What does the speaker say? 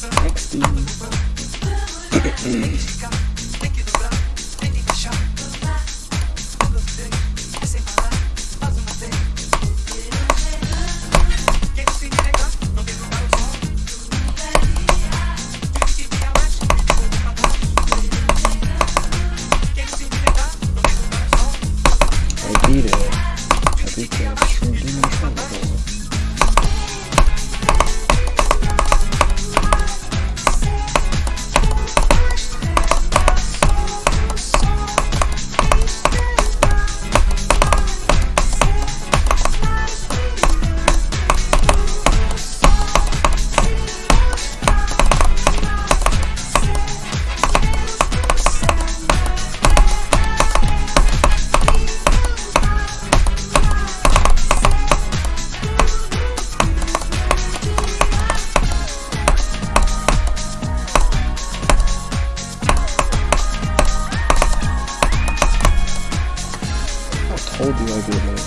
I beat it. I beat. whole deal I did, man.